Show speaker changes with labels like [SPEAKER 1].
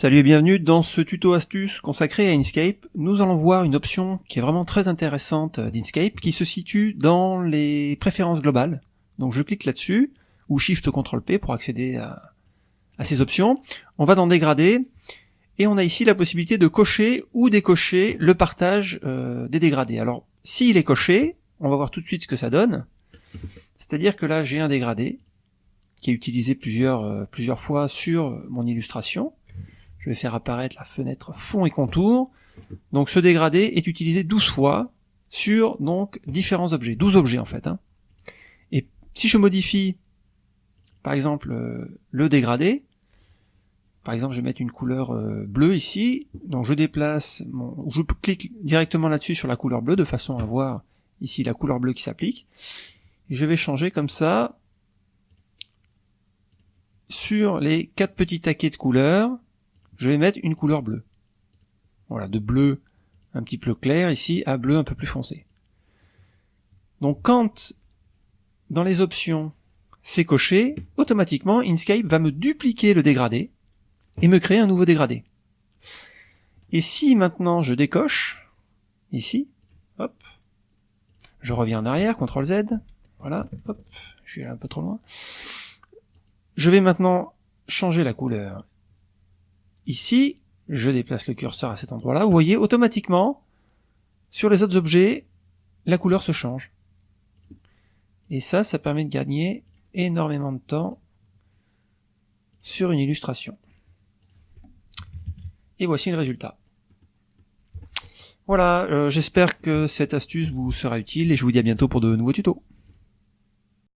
[SPEAKER 1] Salut et bienvenue dans ce tuto astuce consacré à Inkscape. Nous allons voir une option qui est vraiment très intéressante d'Inkscape qui se situe dans les préférences globales. Donc je clique là-dessus ou Shift Ctrl P pour accéder à, ces options. On va dans dégradé et on a ici la possibilité de cocher ou décocher le partage euh, des dégradés. Alors s'il est coché, on va voir tout de suite ce que ça donne. C'est-à-dire que là j'ai un dégradé qui est utilisé plusieurs, euh, plusieurs fois sur mon illustration je vais faire apparaître la fenêtre fond et contour. Donc ce dégradé est utilisé 12 fois sur donc différents objets, 12 objets en fait. Hein. Et si je modifie par exemple euh, le dégradé, par exemple je vais mettre une couleur euh, bleue ici, donc je déplace, mon, je clique directement là-dessus sur la couleur bleue de façon à voir ici la couleur bleue qui s'applique, et je vais changer comme ça sur les quatre petits taquets de couleurs, je vais mettre une couleur bleue. Voilà, de bleu un petit peu clair ici à bleu un peu plus foncé. Donc quand dans les options c'est coché, automatiquement Inkscape va me dupliquer le dégradé et me créer un nouveau dégradé. Et si maintenant je décoche, ici, hop, je reviens en arrière, CTRL Z, voilà, hop, je suis là un peu trop loin. Je vais maintenant changer la couleur Ici, je déplace le curseur à cet endroit-là. Vous voyez, automatiquement, sur les autres objets, la couleur se change. Et ça, ça permet de gagner énormément de temps sur une illustration. Et voici le résultat. Voilà, euh, j'espère que cette astuce vous sera utile et je vous dis à bientôt pour de nouveaux tutos.